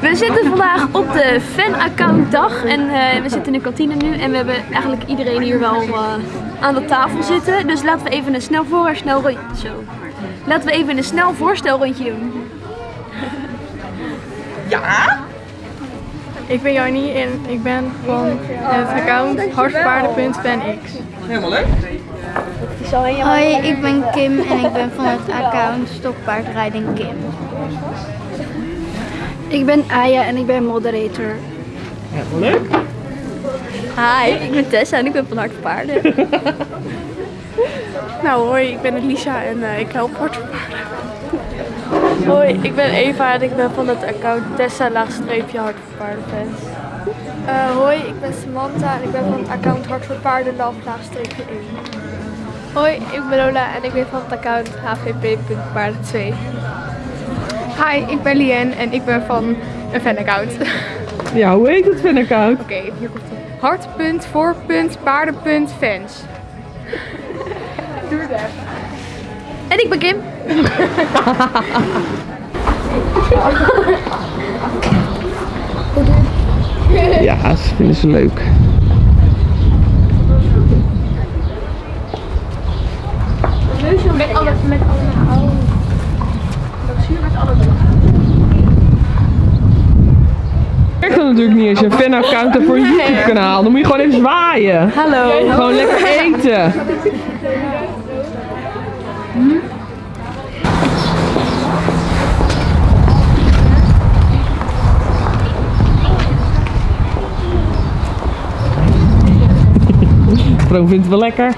We zitten vandaag op de fan-account dag en eh, we zitten in de kantine nu en we hebben eigenlijk iedereen hier wel eh, aan de tafel zitten. Dus laten we even een snel voor snel rondje. Zo. Laten we even een snel voorstelrondje doen. Ik ben Jannie en ik ben van het account hartpaarden.fanx. Hoi, ik ben Kim en ik ben van het account Stokpaardrijding Kim. Ik ben Aya en ik ben moderator. Hi, ik ben Tessa en ik ben van Hart Paarden. Nou hoi, ik ben Elisa en eh, ik help hartpaarden. Hoi, ik ben Eva en ik ben van het account Tessa laagstreepje hartpaardenfans. Eh, hoi, ik ben Samantha en ik ben van het account Hart voor Paarden laagstreepje 1. Hoi, ik ben Lola en ik ben van het account hvp.paarden2. Hi, ik ben Lien en ik ben van een fanaccount. Ja, hoe heet het fanaccount? Oké, hier komt het. Hart.voor.paarden.fans. En ik ben Kim. Ja, dat vinden ze leuk. Met alle, met alle. Werkt dat natuurlijk niet als je een fanaccount hebt voor een YouTube kanaal. Dan moet je gewoon even zwaaien. Hallo. Gewoon lekker eten. Vroom vindt het wel lekker.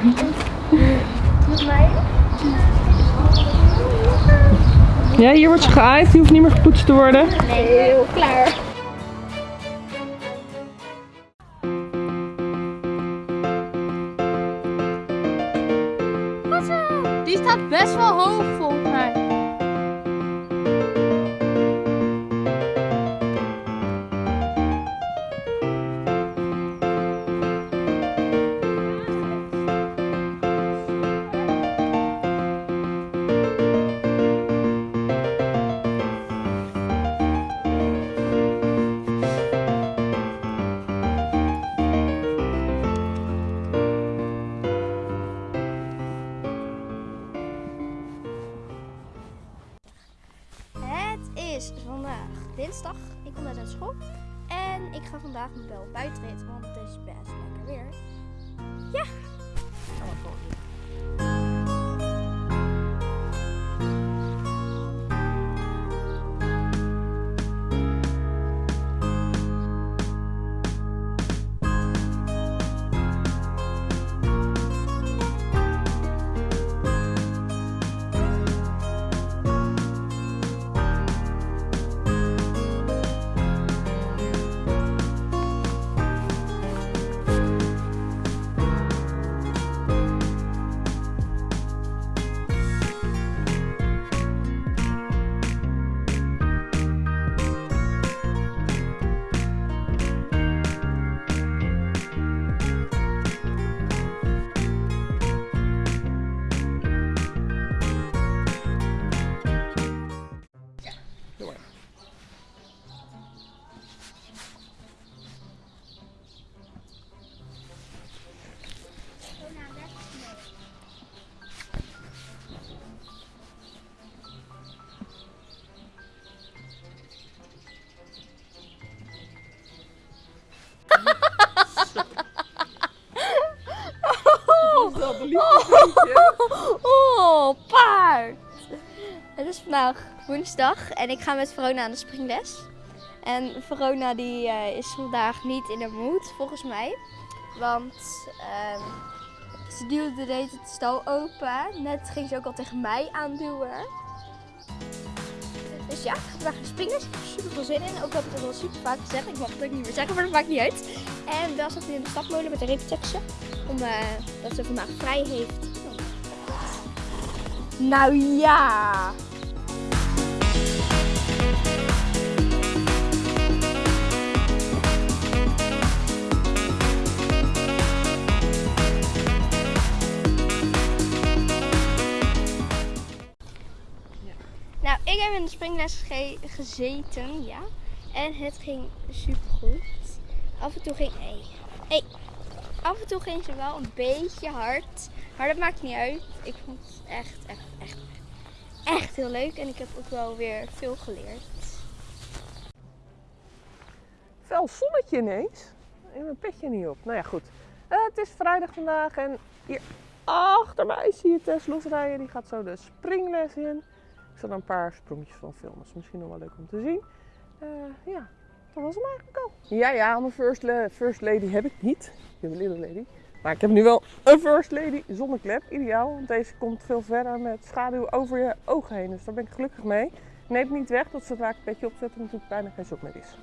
Ja, hier wordt ze geaaid. Die hoeft niet meer gepoetst te worden. Heel klaar. Dinsdag. Ik kom net uit school. En ik ga vandaag mijn bel buitenrit, want het is best lekker weer. Ja. Oh, paard! Het is vandaag woensdag en ik ga met Verona aan de springles. En Verona die eh, is vandaag niet in de moed, volgens mij. Want ehm, ze duwde de hele stal open. Net ging ze ook al tegen mij aanduwen. Dus ja, vandaag heb er super veel zin in. Ook heb ik al super vaak gezegd. Ik mag het ook niet meer zeggen, maar dat maakt niet uit. En dan zat hij in de stapmolen met de repetitie. Om eh, dat ze vandaag vrij heeft. Nou ja. Nou, ik heb in de springles springles ge- gezeten, ja. En het ging supergoed. Af en toe ging... Hey, hey. Af en toe ging ze wel een beetje hard. Maar dat maakt niet uit. Ik vond het echt, echt, echt, echt, heel leuk. En ik heb ook wel weer veel geleerd. Fel zonnetje ineens. En mijn petje niet op. Nou ja, goed. Eh, het is vrijdag vandaag en hier achter mij zie je Tess losrijden. Die gaat zo de springles in. Ik er een paar sprongetjes van filmen. Is misschien nog wel leuk om te zien. Eh, ja, dat was hem eigenlijk al. Ja, ja, mijn first, la- first lady heb ik niet. Ik heb een little lady. Maar ik heb nu wel een first lady zonder klep. Ideaal, want deze komt veel verder met schaduw over je ogen heen. Dus daar ben ik gelukkig mee. Neemt niet weg dat zodra ik het petje opzet, er natuurlijk bijna geen zon meer is.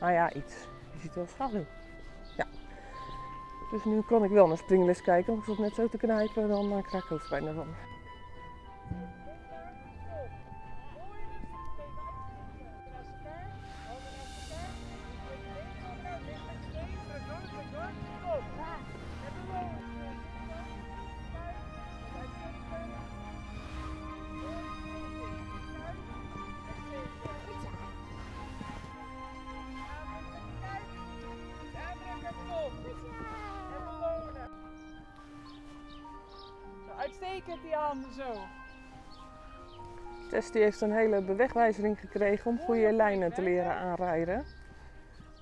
Nou ja, iets. Je ziet wel schaduw. Ja. Dus nu kan ik wel naar springles kijken. Want ik zat net zo te knijpen, dan uh, krijg ik hoofdpijn ervan. Uitstekend die handen zo. Tess die heeft een hele bewegwijzering gekregen om goede lijnen te leren aanrijden.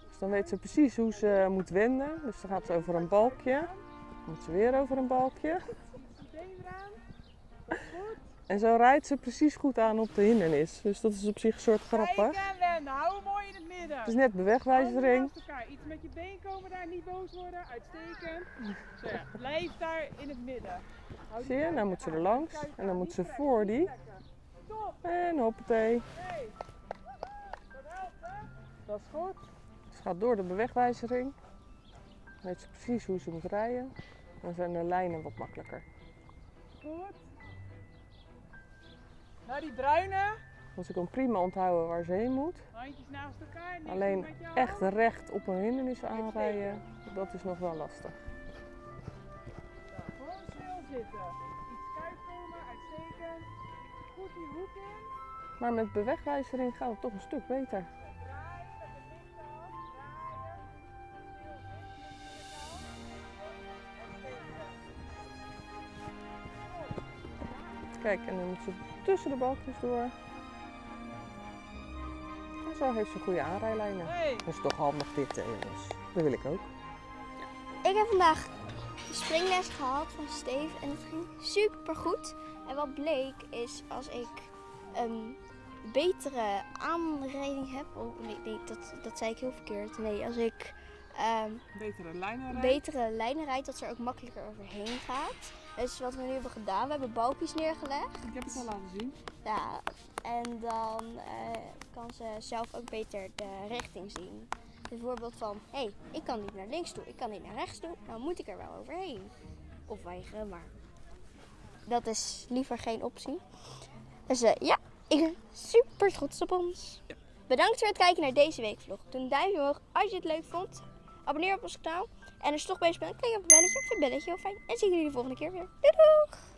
Dus dan weet ze precies hoe ze moet wenden. Dus dan gaat ze over een balkje. Dan moet ze weer over een balkje. Eraan. En zo rijdt ze precies goed aan op de hindernis. Dus dat is op zich een soort grappig. En wenden. Hou hem mooi in het midden. Het is net bewegwijzering. Iets met je been komen daar, niet boos worden. Uitstekend. Zo ja, blijf daar in het midden. Zie je? Nou moet ze er langs. En dan moet ze voor die. Top. En hoppatee. Dat is goed. Ze gaat door de bewegwijzering. Dan weet ze precies hoe ze moet rijden. Dan zijn de lijnen wat makkelijker. Goed. Nou die bruine. Want ze kan prima onthouden waar ze heen moet. Handjes naast elkaar. Alleen echt recht op een hindernis aanrijden, dat is nog wel lastig. Gewoon stil zitten. Iets komen, uitstekend. Goed die hoek in. Maar met bewegwijzering gaat het toch een stuk beter. Kijk, en dan moet ze tussen de balkjes door. En zo heeft ze goede aanrijlijnen. Hey. Dat is toch handig dit, hè, jongens. Dat wil ik ook. Ik heb vandaag de springles gehad van Steve en het ging super goed. En wat bleek is als ik een betere aanrijding heb. Oh nee, nee dat, dat zei ik heel verkeerd. Nee, als ik ehm, Betere lijnen rijden. betere lijnen dat ze er ook makkelijker overheen gaat. Dus wat we nu hebben gedaan, we hebben balkjes neergelegd. Ik heb het al laten zien. Ja, en dan eh, kan ze zelf ook beter de richting zien. Bijvoorbeeld van, hé, hey, ik kan niet naar links toe, ik kan niet naar rechts toe, nou moet ik er wel overheen. Of weigeren, maar dat is liever geen optie. Dus eh, ja, ik ben super trots op ons. Bedankt voor het kijken naar deze weekvlog. Doe een duimpje omhoog als je het leuk vond. Abonneer op ons kanaal. En als je toch bezig bent, klik op het belletje. Vind het belletje heel fijn. En zie ik jullie de volgende keer weer. Doei doeg!